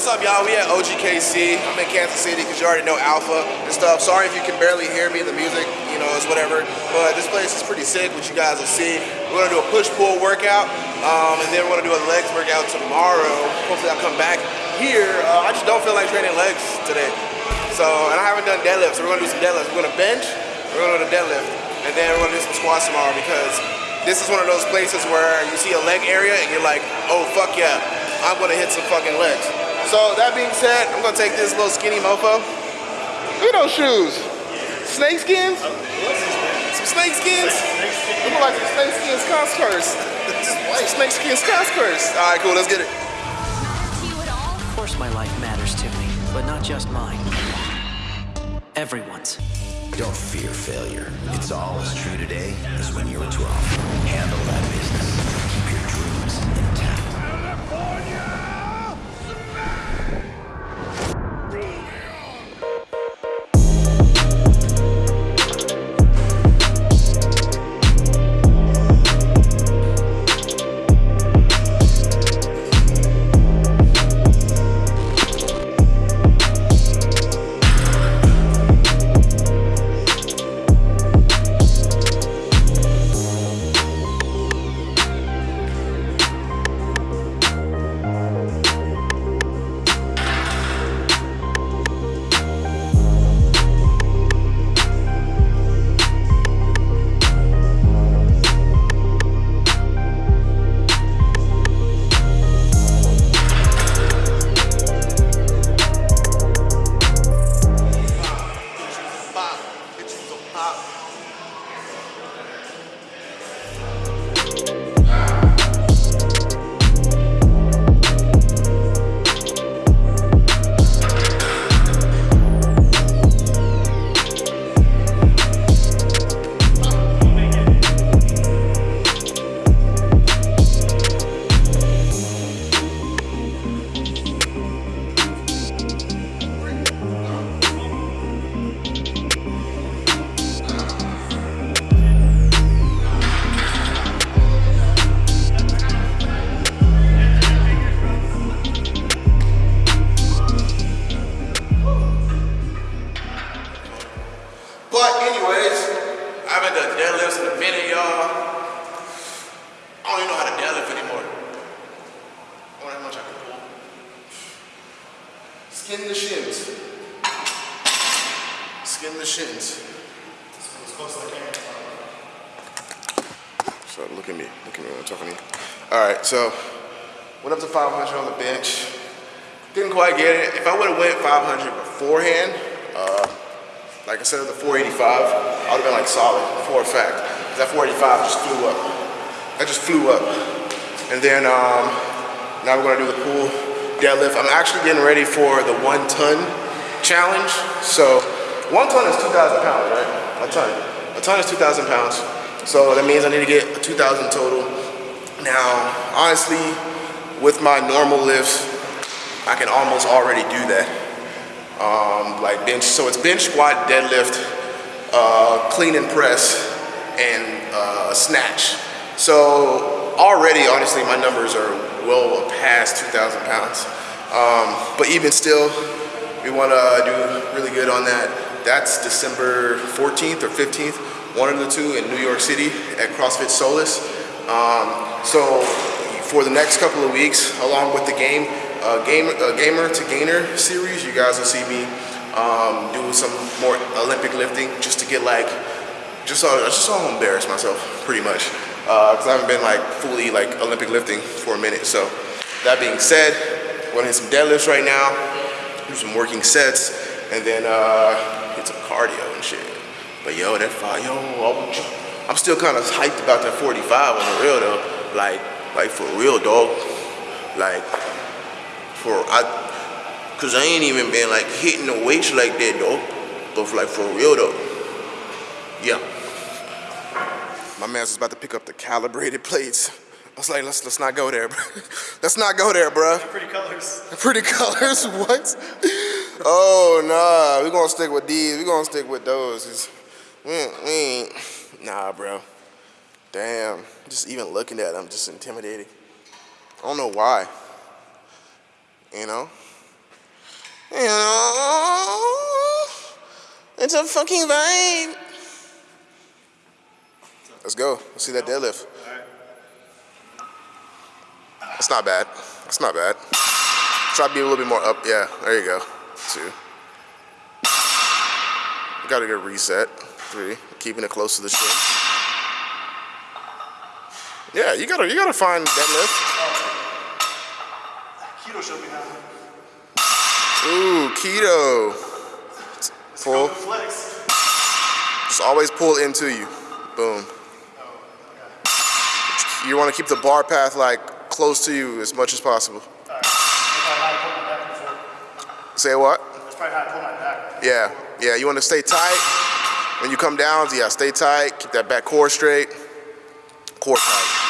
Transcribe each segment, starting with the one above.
What's up, y'all? We at OGKC. I'm in Kansas City because you already know Alpha and stuff. Sorry if you can barely hear me, the music, you know, it's whatever. But this place is pretty sick, which you guys will see. We're gonna do a push-pull workout, um, and then we're gonna do a legs workout tomorrow. Hopefully I'll come back here. Uh, I just don't feel like training legs today. So, and I haven't done deadlifts, so we're gonna do some deadlifts. We're gonna bench, we're gonna do a deadlift, and then we're gonna do some squats tomorrow because this is one of those places where you see a leg area and you're like, oh, fuck yeah, I'm gonna hit some fucking legs. So that being said, I'm gonna take this little skinny mofo. Look at those shoes. Snake skins? Some snake skins? Look like some snake skins Converse. Some snake skins Converse. All right, cool, let's get it. to you at all? Of course my life matters to me, but not just mine. Everyone's. Don't fear failure. It's all as true today as when you were 12. Handle that so went up to 500 on the bench. Didn't quite get it. If I would have went 500 beforehand, uh, like I said, the 485, I would have been like solid for a fact. That 485 just flew up. That just flew up. And then um, now we're gonna do the pool deadlift. I'm actually getting ready for the one ton challenge. So one ton is 2,000 pounds, right? A ton. A ton is 2,000 pounds. So that means I need to get 2,000 total. Now, honestly, with my normal lifts, I can almost already do that um, like bench. So it's bench, squat, deadlift, uh, clean and press, and uh, snatch. So already, honestly, my numbers are well past 2,000 pounds. Um, but even still, we want to do really good on that. That's December 14th or 15th, one of the two in New York City at CrossFit Solace. Um, so for the next couple of weeks, along with the game, uh, game uh, gamer to gainer series, you guys will see me um, do some more Olympic lifting just to get like, just so just so I embarrass myself, pretty much, because I haven't been like fully like Olympic lifting for a minute. So that being said, we're gonna hit some deadlifts right now, do some working sets, and then uh, hit some cardio and shit. But yo, that five, yo, I'm- I'm still kind of hyped about that 45 on the real though. Like, like for real, dog. Like, for I, cause I ain't even been like hitting the weights like that though. But for, like for real though, yeah. My man's was about to pick up the calibrated plates. I was like, let's let's not go there, bro. let's not go there, bro. Pretty colors. Pretty colors, what? Oh nah, we gonna stick with these. We gonna stick with those. We we ain't, Nah, bro. Damn. Just even looking at them, just intimidated. I don't know why. You know? You know? It's a fucking vibe. Let's go. Let's see that deadlift. It's not bad. It's not bad. Try to be a little bit more up. Yeah, there you go. Two. Got a good reset. Three. Keeping it close to the chin. Yeah, you gotta you gotta find deadlift. Keto showed me how. Ooh, keto. Pull. Just always pull into you. Boom. You want to keep the bar path like close to you as much as possible. That's probably how I pull my back before. Say what? That's probably how I pull my back. Yeah, yeah. You want to stay tight when you come down. Yeah, stay tight. Keep that back core straight. Core tight.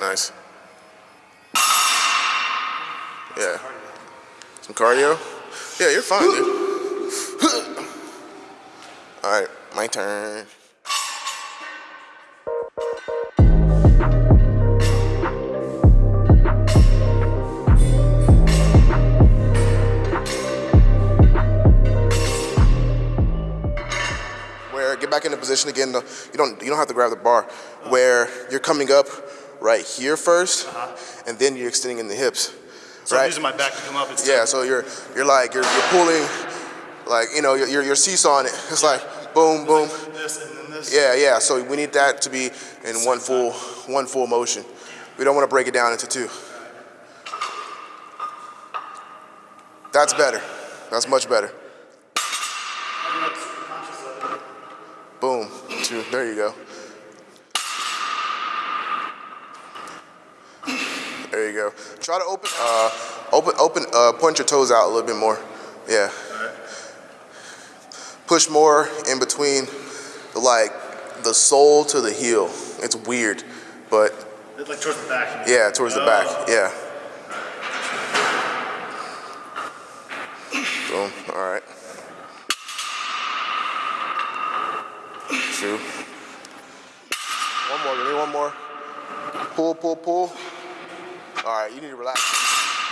Nice. Yeah. Some cardio. Yeah, you're fine, dude. All right, my turn. Where get back position again. You don't you don't have to grab the bar. Where you're coming up right here 1st uh-huh. and then you're extending in the hips. So I'm right? using my back to come up. It's Yeah. So you're you're like you're you're pulling, like you know you're you're, seesawing it. It's like boom boom. this and then this. Yeah yeah. So we need that to be in one full one full motion. We don't want to break it down into two. That's better. That's much better. I'm not super conscious of it. Boom. Two. There you go. There you go. Try to open, uh, open, open, uh, point your toes out a little bit more. Yeah. Push more in between, the, like the sole to the heel. It's weird, but It's like towards the back. yeah, towards the back. Yeah. Boom. All right. Two. One more. Give me one more. Pull, pull, pull. All right. You need to relax.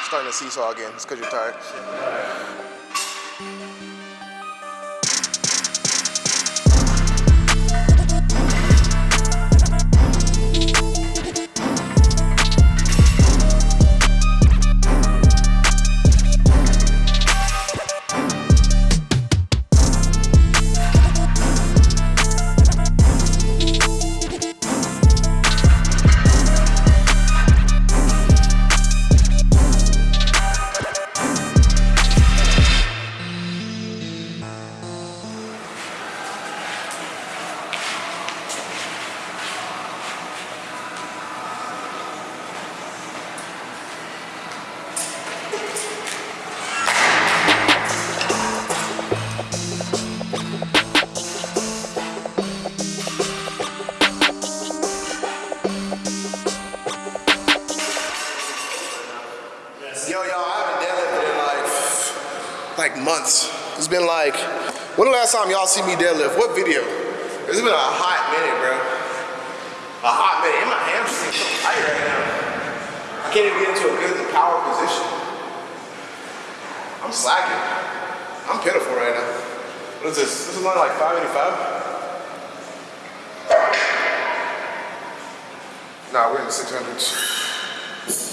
Starting to seesaw again. It's because you're tired. Last time y'all see me deadlift? What video? It's been a hot minute, bro. A hot minute. And my hamstrings so tight right now. I can't even get into a good power position. I'm slacking. I'm pitiful right now. What is this? This is only like 585? Nah, we're in the 600s.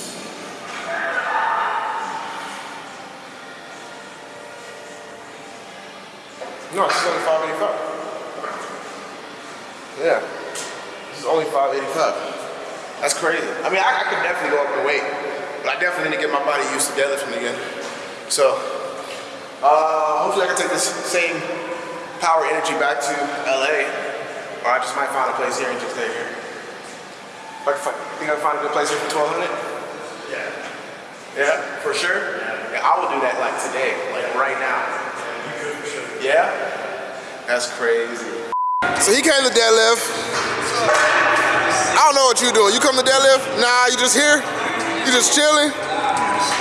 No, this is only 585. Yeah. This is only 585. That's crazy. I mean, I, I could definitely go up in weight, but I definitely need to get my body used to deadlifting again. So, uh, hopefully I can take this same power energy back to LA, or I just might find a place here and just stay here. If I can find, think I can find a good place here for 1200? Yeah. Yeah, for sure? Yeah, I will do that like today, like right now. Yeah? That's crazy. So he came to deadlift. I don't know what you doing. You come to deadlift? Nah, you just here? You just chilling?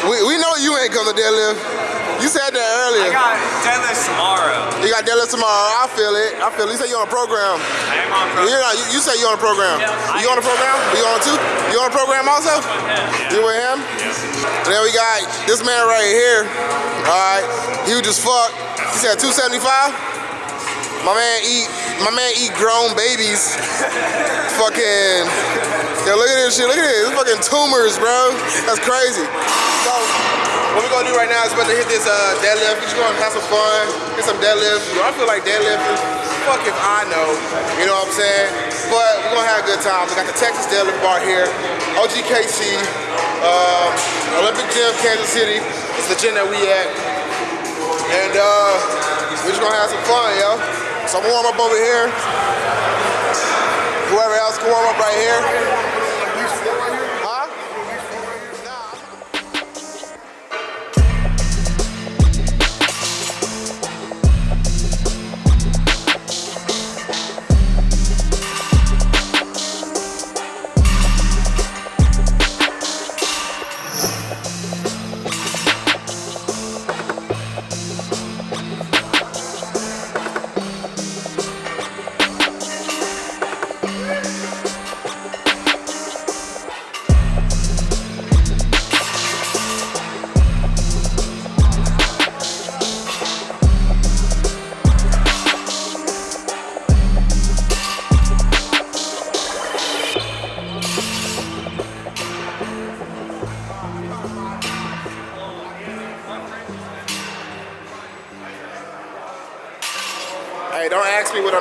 We, we know you ain't come to deadlift. You said that earlier. I earlier. got deadlift tomorrow. You got deadlift tomorrow. I feel it. I feel it. You say you on a program. I am on pro. You're not, you, you say you on a program. Yeah, you on a program? You on too? You on a program also? You with him? And then we got this man right here. All right, huge as fuck. He said 275. My man eat. My man eat grown babies. fucking. Yo, look at this shit. Look at this. This fucking tumors, bro. That's crazy. So, what we gonna do right now is we're about to hit this uh, deadlift. We're just gonna have some fun, hit some deadlifts. I feel like deadlifting. Fuck if I know. You know what I'm saying? But we're gonna have a good time. We got the Texas Deadlift Bar here, OGKC, um, Olympic Gym, Kansas City. It's the gym that we at. And uh, we're just gonna have some fun, yo. So I'm gonna warm up over here. Whoever else can warm up right here.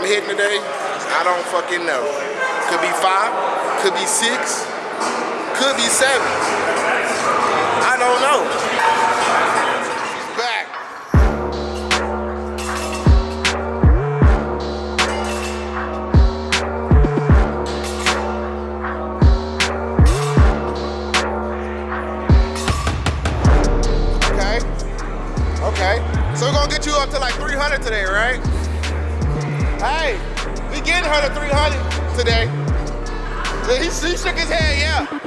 Hitting today. I don't fucking know. Could be five, could be six, could be seven. I don't know. Back. Okay. Okay. So we're gonna get you up to like 300 today, right? Hey, we getting her to 300 today. He, he shook his head, yeah.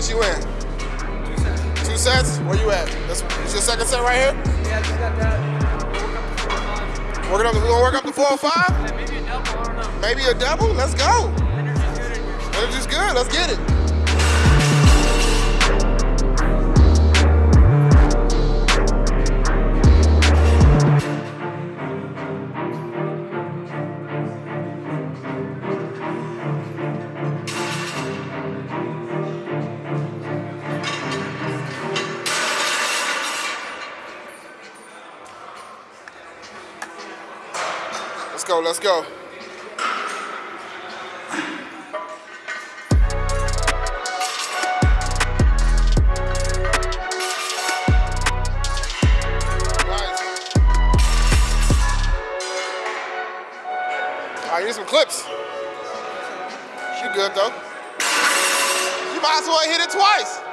Sets you in? Two sets. Where you at? That's, this your second set right here? Yeah, I just got that. Working up. We gonna work up to four or five? Yeah, maybe a double, I don't know. Maybe a double. Let's go. Energy's good. Energy's good. Let's get it. Go. Let's go. Right, need some clips. You good though? You might as well hit it twice.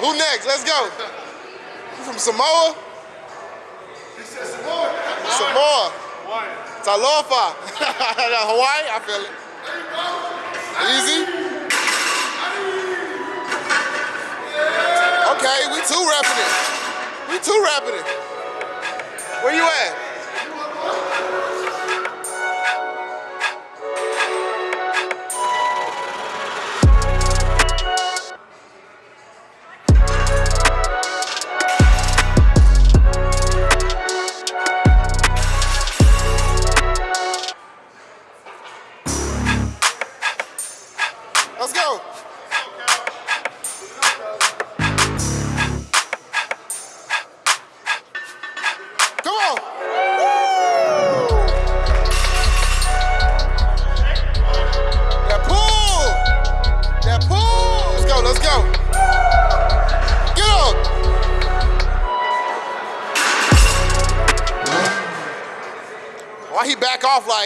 Who next? Let's go. You from Samoa? Samoa. Hawaii. Talofa. Hawaii, I feel it. Easy. Okay, we two rapping it. We two rapping it. Where you at?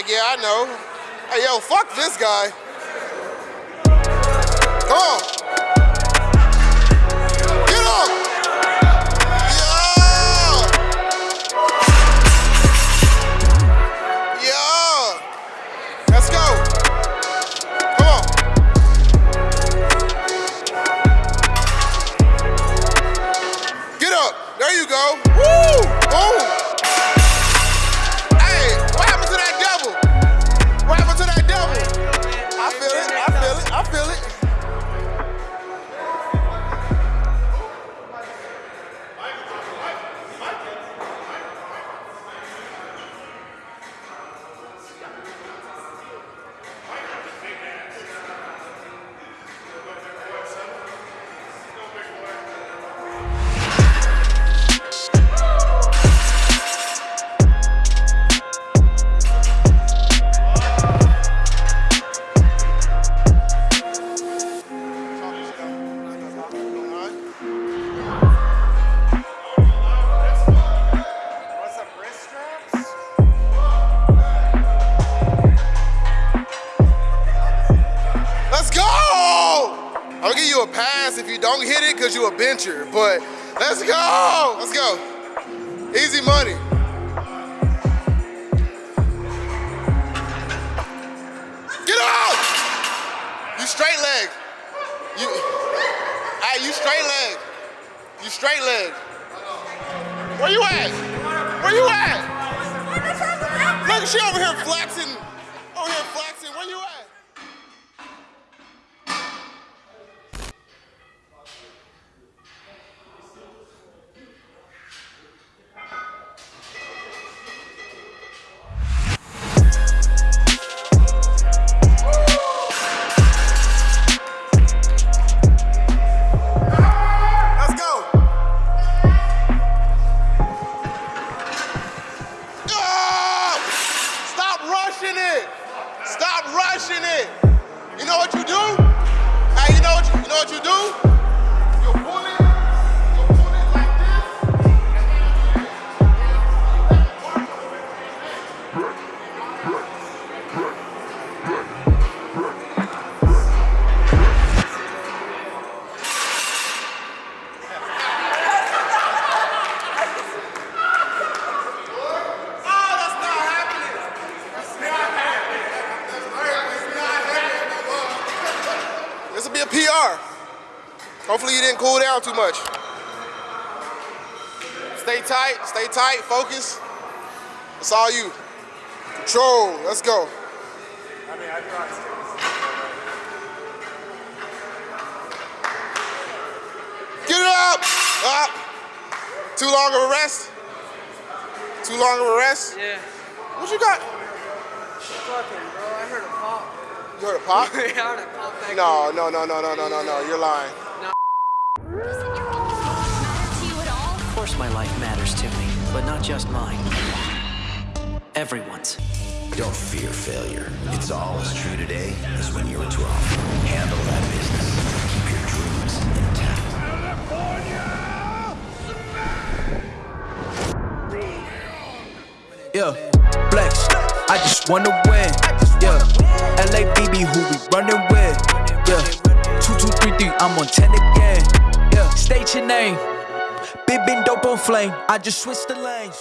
Like, yeah, I know. Hey, yo, fuck this guy. But let's go! Let's go. Easy money. Get up! You straight leg. You, hey, you straight leg. You straight leg. Where you at? Where you at? Look, she over here flexing. A PR. Hopefully you didn't cool down too much. Stay tight, stay tight, focus. It's all you. Control, let's go. I mean, I brought Get it up! Up! Too long of a rest? Too long of a rest? Yeah. What you got? Fucking, bro. I heard a pop. You heard a pop? I heard a pop No, no, no, no, no, no, no, no. You're lying. Doesn't your own life matter to you at all? Of course my life matters to me, but not just mine. Everyone's. Don't fear failure. It's all as true today as when you were 12. Handle that business. Keep your dreams intact. Yeah, flex. I just wanna win. LABB, who we running with? Yeah, two two three three. I'm on ten again. Yeah, State your name. Big been dope on flame. I just switched the lanes.